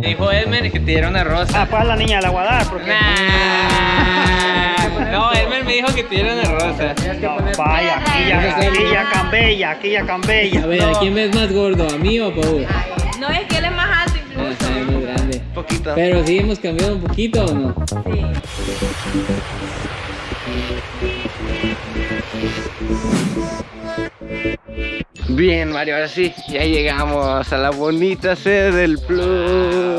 Me dijo Elmer que te diera una rosa. Ah, pues a la niña de la guadar, porque... Nah. No, Elmer me dijo que te diera una rosa. No, vaya, aquí ya, aquí ya cambella, aquí ya cambella. A ver, ¿a quién ves más gordo? ¿A mí o a Paul? No, es que él es más alto Ah, incluso. grande. Poquito. Pero sí hemos cambiado un poquito o no? Sí. Bien, Mario, ahora sí, ya llegamos a la bonita sede del Plus.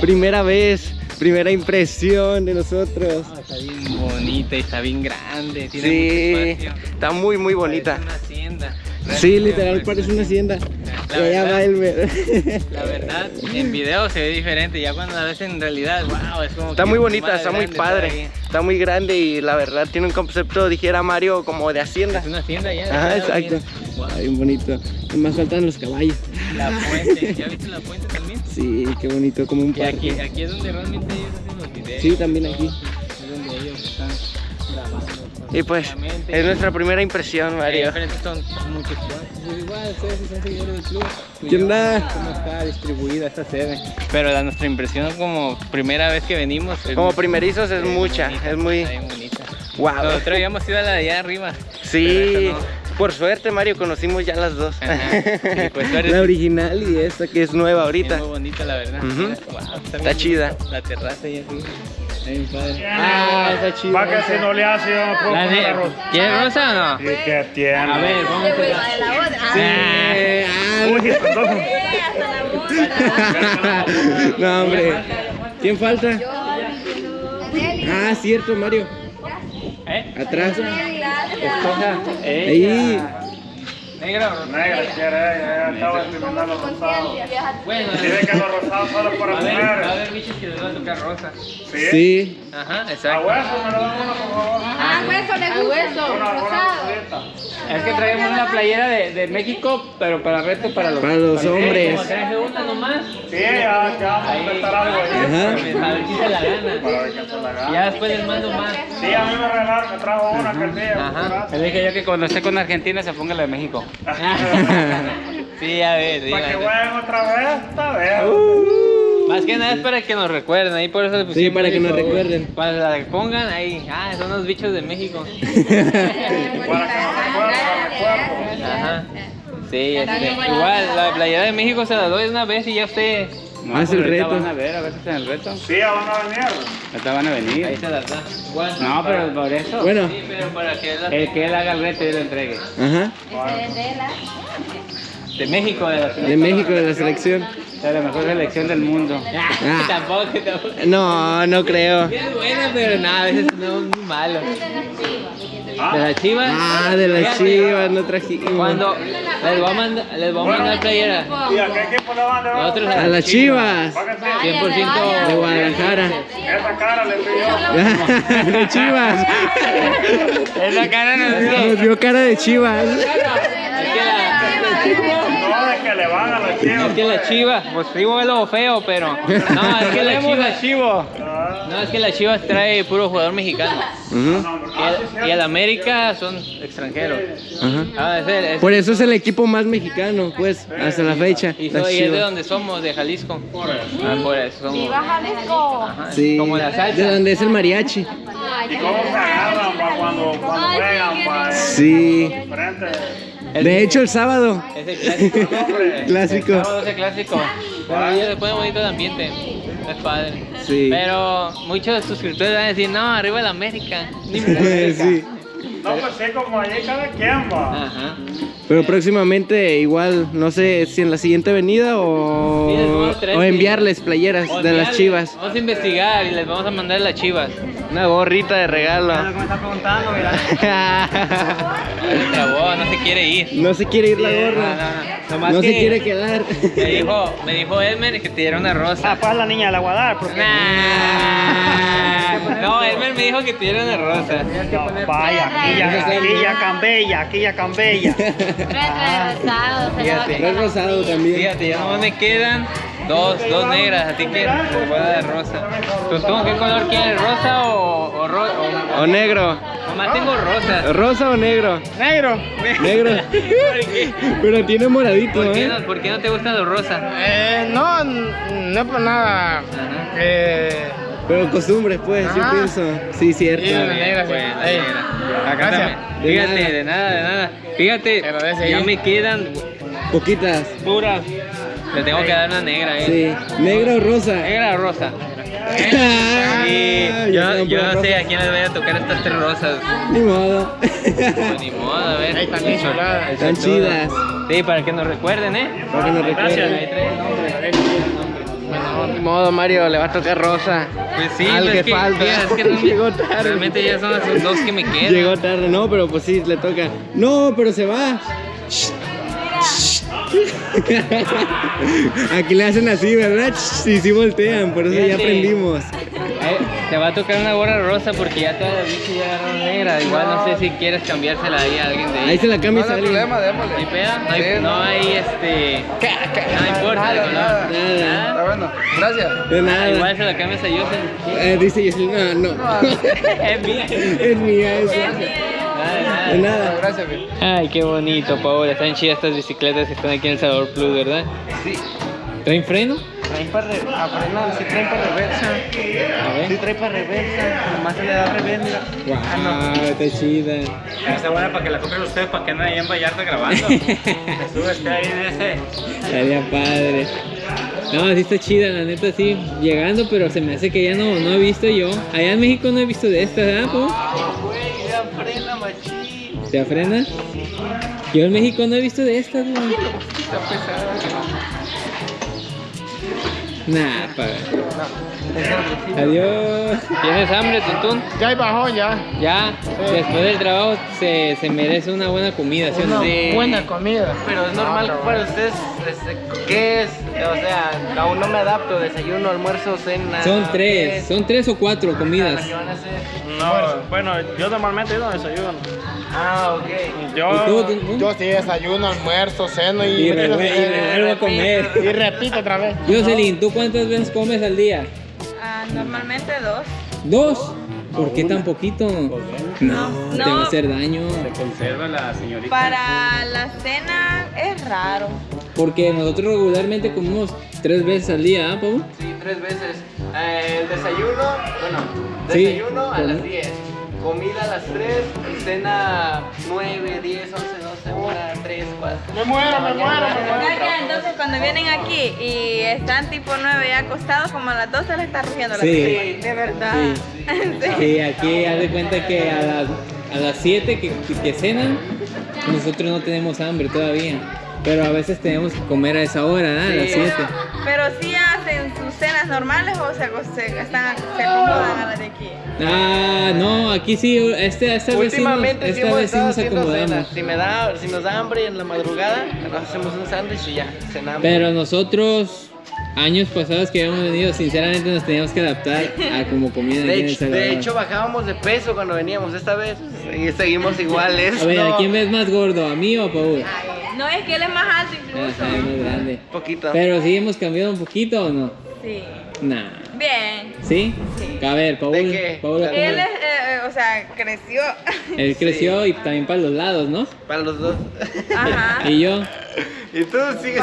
Primera vez, primera impresión de nosotros. Ah, está bien bonita y está bien grande. Tiene Sí, mucho está muy, muy bonita. Parece una hacienda. Sí, literal parece una hacienda. La verdad. La verdad, en video se ve diferente, ya cuando la ves en realidad, wow, es como Está muy bonita, está muy padre. Está muy grande y la verdad tiene un concepto, dijera Mario, como de hacienda. Es una hacienda ya. Ajá, exacto. bien. Wow, Está bien bonito. Y más faltan los caballos. La fuente, ¿ya viste la también? Sí, qué bonito, como un Y aquí, parque. aquí es donde realmente ellos hacen los videos. Sí, también aquí. Es donde ellos están grabando. Y pues, es nuestra primera impresión, Eh, Mario. diferentes son muchos planes. Igual, ustedes son seguidores del club. ¿Qué onda? ¿Cómo está distribuida esta sede? Pero la, nuestra impresión como primera vez que venimos. es Como primerizos es mucha, bonita, es muy... Wow. Nosotros habíamos ido a la de allá arriba. Sí, Pero esta por suerte Mario conocimos ya las dos. Y pues La original y esta que es nueva Es ahorita. muy bonita la verdad. Ujú. Mira, wow, Está bien chida. La terraza. Está bien padre. Ah, está chido. Va que si no le hace, yo no puedo La poner de- arroz. ¿Quieres rosa o no? ¿Y qué tiene? A ver, vamos a La de la boda. Sí. Ah, Uy, perdón. Hasta la boda. no, hombre. ¿Quién falta? Ah, cierto, Mario. Atrás. Escoja. Ahí. Negro o. Negra, quiere, ya estaba terminando los rosados. Bueno, Dice que los rosados solo para a haber, va a mujeres. haber bichos que les va a tocar rosa. ¿Sí? Sí. Ajá, A exacto. hueso, me lo dan uno, por favor. Ah, hueso le gusta. Una Rosado. Es que traemos una playera de, de México, pero para reto para los, Para los hombres. Como traje una nomás. Sí, ya, vamos a inventar algo ahí. Ajá. A ver si se la gana. Para ver qué se la gana. Ya después les mando más. Sí, a mí me regalaron, me trajo una día. Ajá. Le dije yo que cuando esté con Argentina se ponga la de México. Sí, a ver, Para que jueguen otra vez, está bien. Más que nada es para que nos recuerden, ahí por eso le Sí, para que nos recuerden. Para la que pongan ahí, ah, son los bichos de México. Para que para. Sí, este, igual, la playera de México se la doy una vez y ya usted, Haz el ahorita reto. Van a ver, a ver si hacen el reto. Sí, ya van a venir. Ahorita van a ahí venir. se las da. Igual. No, pero por eso. Bueno. Sí, pero para que la... El que él haga el reto y lo entregue. Ajá. De México, de la De México, de la selección. Es la mejor selección del mundo. Ah. tampoco, tampoco. No, no creo. Es buena, pero nada, a veces no muy malo. De las chivas. Ah, de las chivas, no trajimos. Cuando les voy a mandar, les voy a mandar playera. ¿Y a qué equipo le van a las chivas. Para que sí. 100% De Guadalajara. Esa cara le pidió. De chivas. Esa cara no Nos vio cara de chivas. Es que le van a las es chivas. que la chiva, pues es lo feo, pero no, es que la chiva, chivo. no, es que la chivas trae puro jugador mexicano. Y el, y el América son extranjeros. Ah, es, el- es- Por eso es el equipo más mexicano, pues, hasta la fecha. y, las es de donde somos, de Jalisco. Ah, por eso somos. Viva Jalisco. Ajá, Sí, Como la salsa. de donde es el mariachi. ¿Y cómo se agarran pa, cuando, cuando juegan? Pa, Sí. De hecho, el sábado. Es el clásico. Clásico. El sábado es el clásico. Pero ya se pone bonito el ambiente. Es padre. Sí. Pero muchos suscriptores van a decir, no, arriba el América. Ni me América. Sí. No, pues sí, como allí cada quien va. Ajá. Pero próximamente, igual, no sé si en la siguiente les o, o que- enviarles playeras O de las chivas. Vamos a investigar y les vamos a mandar las chivas. Una gorrita de regalo. me está preguntando, mira. Se no se quiere ir. no se quiere ir la No, gorra. no, no. Nomás No se quiere quedar. Me dijo, me dijo Elmer que te diera una rosa. Ah, pues a la niña de la guadar, porque... Nah. No, Elmer me dijo que te diera una rosa. No, vaya, aquí ya, aquí ya cambella, aquí ya cambella. Retrasado, se lo va a Red rosado también. Fíjate, ya no me quedan Dos, dos negras, a ti que te voy a dar rosa. Tú, ¿qué color quieres? ¿Rosa o, o, ro- o- ¿O negro? Nomás tengo rosa. ¿Rosa o negro? Negro. Negro. Pero tiene moradito, ¿Por qué, ¿eh? no, ¿Por qué no te gustan los rosas? Eh, no, no por nada. Eh, Pero costumbres, pues, yo pienso. Sí, cierto. Sí, negra, sí. Bueno, Ey, negra. gracias. De Fíjate, nada. de nada, de nada. Fíjate, ya me quedan Poquitas. puras. Le tengo que dar una negra, eh. Sí. ¿Negro o rosa? Negra o rosa. Ya yo, no sé a quién les voy a tocar estas tres rosas. Ni modo. Pues ni modo, a ver. Ahí están bien chuladas. Están chidas. Sí, para que nos recuerden, ¿eh? Para que nos recuerden. Ahí trae el nombre. No, ni modo, Mario, le va a tocar rosa. Pues sí, Al pues que es que, falta. mira, es que no- Llegó tarde. realmente ya son las dos que me quedan. Llegó tarde, no, pero pues sí, le toca. No, pero se va. Aquí le hacen así, ¿verdad? Y sí voltean, por eso ya aprendimos. Eh, te va a tocar una gorra rosa porque ya todas las bichas ya agarraron negra. Igual no sé si quieres cambiársela ahí a alguien de Ahí ahí. se la cambias alguien. ¿No hay peda? No hay, no hay este. No importa de color. Nada. Nada. bueno, gracias. De Ah, nada. igual se la cambias a Joseph. Eh, dice Jocelyn, no, no. es mía. es mía esa. Nada, nada. De nada. Gracias, Ay, qué bonito, Paola. Están chidas estas bicicletas que están aquí en el Salvador Plus, ¿verdad? Sí. ¿Traen freno? Traen para re, a frenar, sí traen para reversa. A Sí ver. traen para reversa. Nomás se le da revés, mira. Wow, está chida. Está buena para que la compren ustedes para que anden ahí en Vallarta grabando. Sube este ahí en ese. Estaría padre. No, sí está chida, la neta sí. Llegando, pero se me hace que ya no, no he visto yo. Allá en México no he visto de estas, ¿verdad, po? Ya frena, machín. ¿Te frena? Yo en México no he visto de estas, güey. Está pesada. Nah, paga. Adiós. ¿Tienes hambre, Tuntún? Ya hay bajón, ya. Ya, después del trabajo se, se merece una buena comida, ¿sí o no? Una buena comida. Pero es normal No, para ustedes, este, ¿qué es? O sea, aún no me adapto, desayuno, almuerzo, cena. Son ¿qué tres, es? son tres o cuatro comidas. ¿Qué van a hacer? No, bueno, yo normalmente no desayuno. Ah, ok. Yo. ¿Y tú? Yo sí desayuno, almuerzo, ceno y, Y y revuelvo a comer. y repito otra vez. Jocelyn, ¿tú cuántas veces comes al día? Normalmente dos. ¿Dos? ¿Por qué tan poquito? No, te va a hacer daño. Se conserva la señorita. Para la cena es raro. Porque nosotros regularmente comemos tres veces al día, ¿ah, Pau? Sí, tres veces. Eh, el desayuno, bueno, Sí, desayuno a con- las 10. Comida a las 3 y cena 9, 10, 11, 12, 1, 3, 4. Me muero, me muero, me muero. Acá, entonces cuando vienen aquí y están tipo 9 ya acostados, como a las 12 les está rugiendo la Sí. tripa. De verdad. Sí. Sí, aquí haz de cuenta que a las, a las 7 que, que cenan, nosotros no tenemos hambre todavía. Pero a veces tenemos que comer a esa hora, ¿ah? A las 7. Pero sí hacen sus cenas normales o se, se, están, se acomodan a las de aquí. Ah, no, aquí sí, este, esta vez sí nos, Últimamente sí esta vez sí nos acomodamos. cenas. Si, me da, si nos da hambre en la madrugada, nos hacemos un sándwich y ya, cenamos. Pero nosotros, años pasados que habíamos venido, sinceramente nos teníamos que adaptar a como comida aquí de, en El hecho, de hecho, bajábamos de peso cuando veníamos esta vez y seguimos iguales. A ver, no, ¿a quién ves más gordo? ¿A mí o a Paul? No es que él es más alto incluso. está más grande. Poquito. Pero sí hemos cambiado un poquito o no? Sí. Nah. Bien. ¿Sí? Sí. A ver, Paul. ¿De qué? Paul. Él es, eh, eh, o sea, creció. Él creció y también para los lados, ¿no? Para los dos. Ajá. Y yo, y tú sigues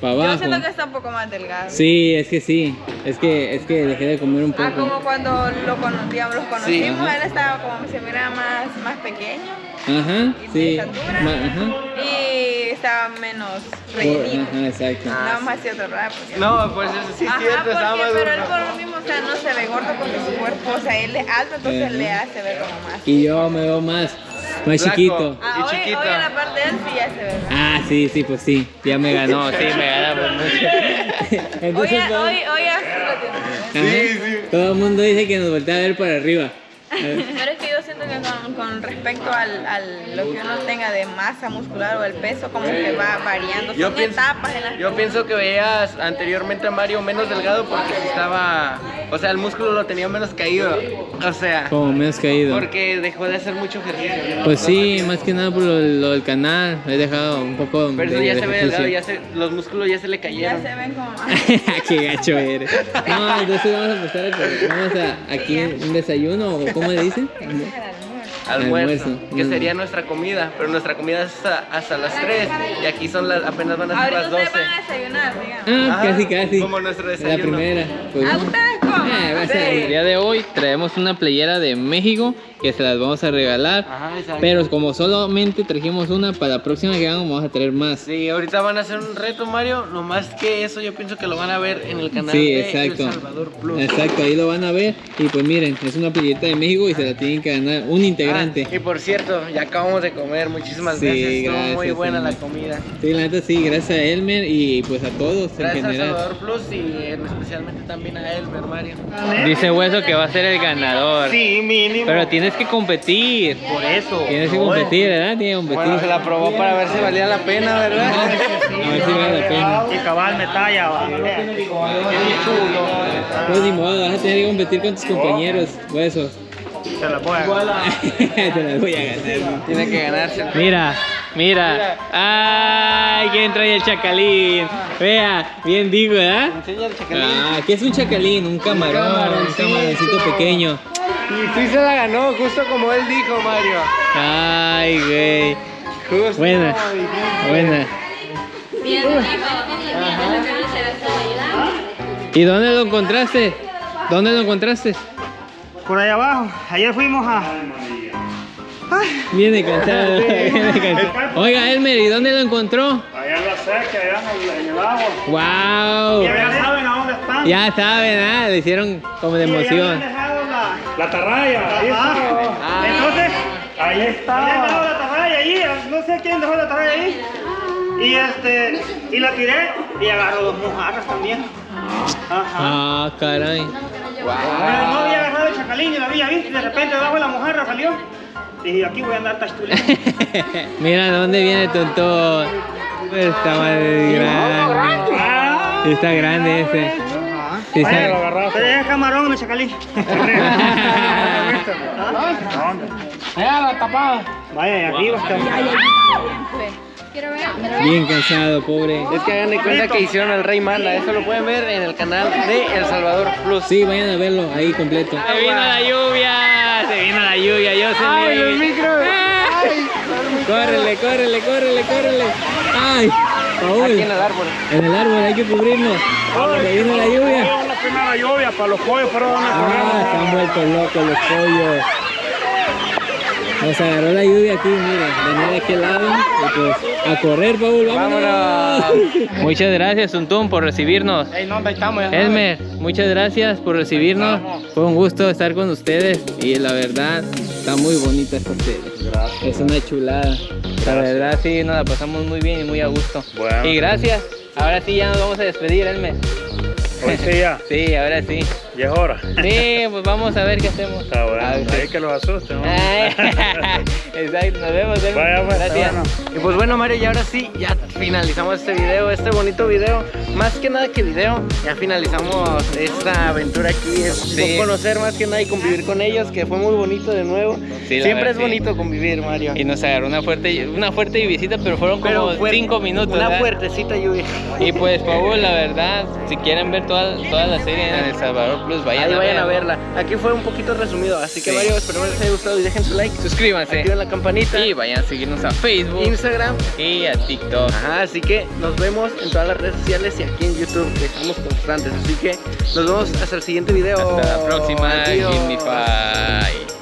Para abajo. Yo siento que está un poco más delgado. Sí, es que sí. Es que, es que dejé de comer un Ah, poco. como cuando lo, cono- digamos, los conocimos, él estaba como se mira más, más pequeño Ajá, y sí. de estatura Ma- Ajá. y estaba menos Por- rellenito. Ajá, exacto. No vamos a decir otro ¿verdad? Porque- No, pues eso sí es Ajá, cierto, estaba porque, más pero él por lo mismo, o sea, no se ve gordo porque su cuerpo, o sea, él es alto, entonces Ajá. le hace ver como más. Y yo me veo más, más Flaco. chiquito. Ah, Y hoy, chiquito. hoy en la parte de él sí ya se ve. Ah, sí, sí, pues sí. Ya me ganó, sí, me ganó. Hoy, Entonces, hoy, hoy lo tiene. ajá, todo el mundo dice que nos voltea a ver para arriba. Pero es que con, con respecto al, al lo que uno tenga de masa muscular o el peso, como que va variando. Yo Son pienso, etapas en las yo que- pienso que veías anteriormente a Mario menos delgado porque estaba, o sea, el músculo lo tenía menos caído, o sea, Como me has caído. porque dejó de hacer mucho ejercicio. ¿no? Pues sí, No, más que nada por lo, lo del canal. He dejado un poco Pero eso de, ya de se ve delgado, ya se, los músculos ya se le Ya cayeron. se ven como más. Qué gacho eres. No, entonces vamos a empezar a. Vamos a aquí un desayuno o cómo le dicen. Almuerzo, Almuerzo. que Mm. sería nuestra comida, pero nuestra comida es hasta, hasta las 3 y aquí son las, apenas van a ser las 12. ustedes van a desayunar, digamos. Ah, Ajá, casi, casi. como nuestro La primera. Pues, ¿A ustedes Sí. El día de hoy traemos una playera de México que se las vamos a regalar. Ajá. Pero como solamente trajimos una, para la próxima que hagamos vamos a traer más. Sí, ahorita van a hacer un reto, Mario. No más que eso, yo pienso que lo van a ver en el canal Sí, de exacto. El Salvador Plus. Exacto, ahí lo van a ver. Y pues miren, es una playerita de México y se la tienen que ganar un integrante. Ah, y por cierto, ya acabamos de comer. Muchísimas Sí, gracias. Estuvo muy gracias, buena la comida. Sí, la neta sí, gracias a Elmer y pues a todos Gracias en a general. Salvador Plus y en- especialmente también a Elmer, Mario. Dice Hueso que va a ser el ganador. Sí, mínimo. Pero tienes que competir. Por eso. Tienes que competir, ¿verdad? Tienes que competir. Bueno, se la probó para ver si valía la pena, ¿verdad? A ver si vale la pena. Y cabal me talla. va. Pues ni modo, vas a tener que competir con tus compañeros, huesos. Se la voy a Te las voy a ganar. Tiene que ganarse. Mira, mira. Ay, ¿quién trae el chacalín? Vea, bien digo, ¿verdad? Enseña el chacalín. Ah, ¿qué es un chacalín? Un camarón, un camaroncito. pequeño. Y sí se la ganó, justo como él dijo, Mario. Ay, güey. Justo Buena, buena. ¿Y dónde lo encontraste? ¿Dónde lo encontraste? Por ahí abajo. Ayer fuimos a. Viene cansado, viene cansado. Oiga, Elmer, ¿y dónde lo encontró? Allá en la seca, allá en el, en el agua. ¡Wow! Ya saben a dónde están. Ya saben, ¿ah? Le hicieron como de emoción. la, ahí está. Entonces, ahí está. La atarraya ahí. No sé quién dejó la atarraya ahí. Y este, y la tiré y agarró dos mojarras también. Ajá. Ah, caray. Pero no había agarrado el chacalín y la había visto y de repente debajo de la mojarra salió. Dije, aquí voy a andar tachuleando. Mira, ¿dónde viene Tontón? Está más grande. Ah, Está grande ese. Sí, Vaya, lo agarraste. Pero es camarón en el chacalín. Vaya, y Bien cansado, pobre. Es que hagan de cuenta que hicieron el Rey Manda. Eso lo pueden ver en el canal de El Salvador Plus. Sí, vayan a verlo ahí completo. Se vino la lluvia, se vino la lluvia, yo se ¡Ay, los micros! Córrele, córrele, córrele, córrele. Ay, Paul. Aquí en el árbol. En el árbol hay que cubrirnos. Se vino la lluvia. Una primera lluvia para los pollos, pero Ah, se han vuelto locos los pollos. Nos agarró la lluvia aquí, miren, venía de aquel lado y pues a correr, Paul, vámonos. Muchas gracias, Tuntún, por recibirnos. Ey, no, ahí estamos. ya Elmer, muchas gracias por recibirnos. Fue un gusto estar con ustedes y la verdad está muy bonita esta serie. Es una chulada. La verdad sí, nos la pasamos muy bien y muy a gusto. Bueno. Y gracias. Ahora sí ya nos vamos a despedir, Elmer. Hoy sí ya, Sí, ahora sí. Ya es hora. Sí, pues vamos a ver qué hacemos. Está bueno, ahí que los asusten. Exacto, nos vemos. Vaya, pues, Gracias. bueno. Y pues bueno Mario, y ahora sí, ya finalizamos este video, este bonito video. Más que nada que video, ya finalizamos esta aventura aquí. Es Sí. conocer más que nada y convivir con ellos, que fue muy bonito de nuevo. Sí, Siempre verdad, es sí. bonito convivir, Mario. Y nos agarró una fuerte, una fuerte visita, pero fueron como fuerte, cinco minutos. Una ¿verdad? fuertecita lluvia. Y pues, Paul, la verdad, si quieren ver toda, toda la serie en El Salvador Vayan, Ahí a, vayan a verla. Aquí fue un poquito resumido, así que Sí. Mario, espero que les haya gustado y dejen su like. Suscríbanse. Activen la campanita. Y vayan a seguirnos a Facebook Instagram. y a TikTok. Ajá, así que nos vemos en todas las redes sociales y aquí en YouTube, que estamos constantes. Así que nos vemos hasta el siguiente video. Hasta la próxima, Adiós. Gimmify.